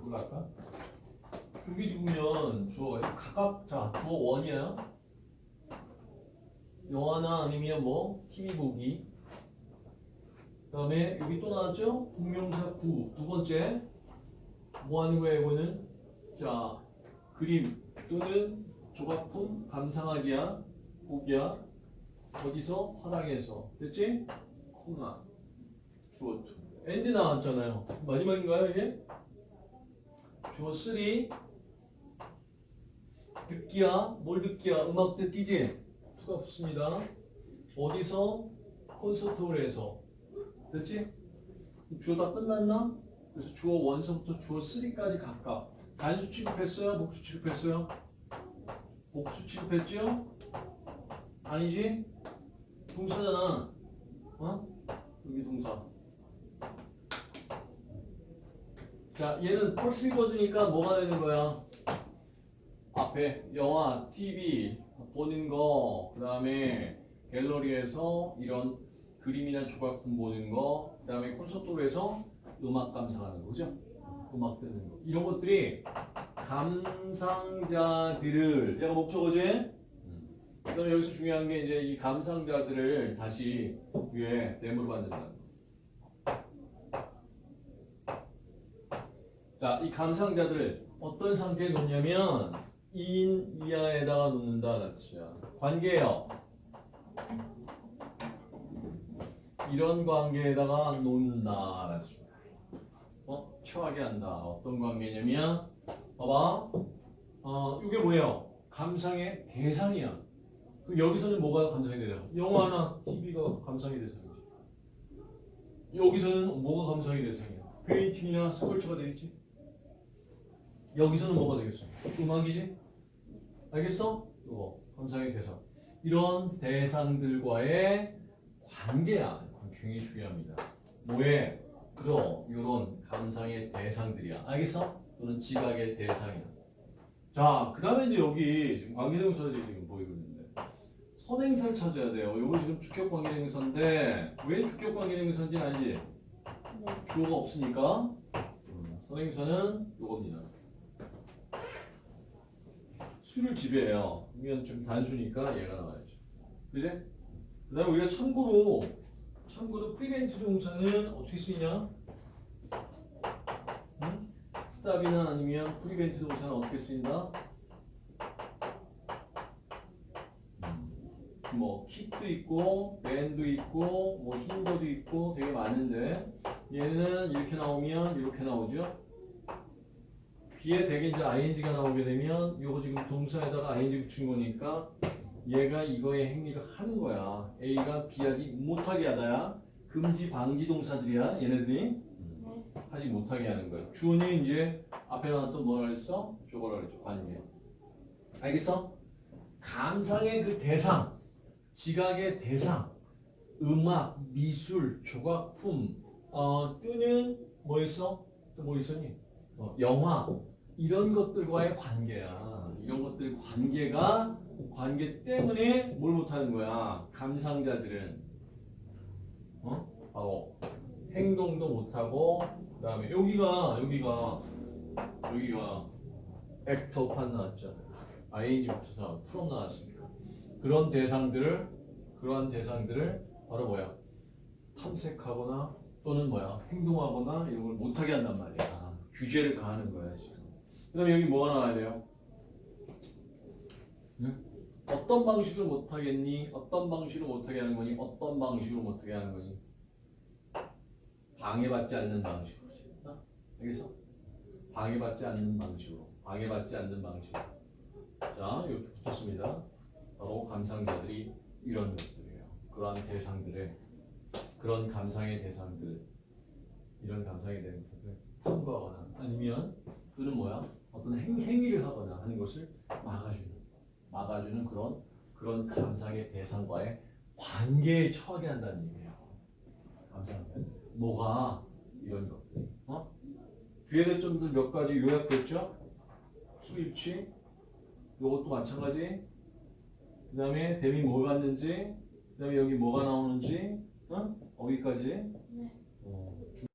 이걸로 할까? 여기 죽으면 주어가 각각 자 주어 원이야. 영화나 아니면 뭐 TV 보기. 그 다음에 여기 또 나왔죠? 동명사 구 두 번째 뭐 하는 거야 이거는? 자 그림 또는 조각품 감상하기야 보기야 어디서 화당에서 됐지? 콤마 주어 two and 나왔잖아요. 마지막인가요 이게? 주어 three 듣기야 뭘 듣기야 음악 듣기지? to가 붙습니다. 어디서? 콘서트홀에서 됐지? 주어 다 끝났나? 그래서 주어 one서부터 주어 3까지 각각 단수 취급했어요? 복수 취급했어요? 복수 취급했죠? 아니지? 동사잖아 어? 여기 동사 자 얘는 펄스 버즈니까 뭐가 되는 거야? 앞에 영화, TV 보는 거, 그 다음에 갤러리에서 이런 그림이나 조각품 보는 거, 그 다음에 콘서트홀에서 음악 감상하는 거죠. 음악 듣는 거. 이런 것들이 감상자들을, 얘가 목적어지? 그 다음에 여기서 중요한 게 이제 이 감상자들을 다시 위에 대물로 만든다는 거. 자, 이 감상자들을 어떤 상태에 놓냐면 인 이하에다가 놓는다는 뜻이야. 관계요. 이런 관계에다가 놓는다라는 뜻입니다. 어? 처하게 한다. 어떤 관계냐면 봐봐. 어, 이게 뭐예요? 감상의 대상이야. 여기서는 뭐가 감상의 대상? 영화나 TV가 감상의 대상이지. 여기서는 뭐가 감상의 대상이야? painting이나 sculpture가 되겠지. 여기서는 뭐가 되겠어? 음악이지? 알겠어? 이거 감상의 대상. 이런 대상들과의 관계야. 굉장히 중요합니다. 뭐에? 그러 이런 감상의 대상들이야. 알겠어? 또는 지각의 대상이야. 자, 그 다음에 이제 여기 지금 관계대명사들이 지금 보이고 있는데 선행사를 찾아야 돼요. 이거 지금 주격 관계대명사인데 왜 주격 관계대명사인지 알지? 주어가 없으니까 음, 선행사는 이겁니다. 수를 지배해요. 이건 좀 단수니까 얘가 나와야죠. 그지? 그 다음에 우리가 참고로 참고로 prevent 동사는 어떻게 쓰이냐? 응? stop이나 아니면 prevent 동사는 어떻게 쓰인다? 음, 뭐 keep도 있고 ban도 있고 뭐 힌더도 있고 되게 많은데 얘는 이렇게 나오면 이렇게 나오죠? 뒤에 되게 이제 ing가 나오게 되면 이거 지금 동사에다가 ing 붙인 거니까 얘가 이거의 행위를 하는 거야. A가 B하지 못하게 하다야. 금지 방지 동사들이야. 얘네들이 하지 못하게 하는 거야. 주어는 이제 앞에 나왔던 뭐라 그랬어? 저거라 그랬죠. 관계. 알겠어? 감상의 그 대상, 지각의 대상, 음악, 미술, 조각품, 어, 또는 뭐 있어? 또 뭐 있었니? 어, 영화 이런 것들과의 관계야. 이런 것들 관계가 관계 때문에 뭘 못하는 거야. 감상자들은 어? 바로 행동도 못하고 그 다음에 여기가 여기가 여기가 액터 판 나왔죠. ing 붙어서 프롬 나왔습니다. 그런 대상들을 그러한 대상들을 바로 뭐야 탐색하거나 또는 뭐야 행동하거나 이런 걸 못하게 한단 말이야. 규제를 가하는 거야 지금. 그 다음에 여기 뭐가 나와야 돼요? 응? 어떤 방식으로 못하겠니? 어떤 방식으로 못하게 하는 거니? 어떤 방식으로 못하게 하는 거니? 방해받지 않는 방식으로. 어? 알겠어? 방해받지 않는 방식으로. 방해받지 않는 방식으로. 자, 이렇게 붙었습니다. 바로 감상자들이 이런 것들이에요. 그러한 대상들의 그런 감상의 대상들, 이런 감상의 대상들을 탐구하거나 아니면 또는 뭐야? 어떤 행, 행위를 하거나 하는 것을 막아주는, 막아주는 그런 그런 감상의 대상과의 관계에 처하게 한다는 얘기예요. 감상자. 뭐가 이런 것들. 어? 뒤에 점들 몇 가지 요약됐죠? 수입치, 요것도 마찬가지. 그 다음에 대미 뭘 갔는지, 그 다음에 여기 뭐가 나오는지, 어? 어디까지? 네. 어,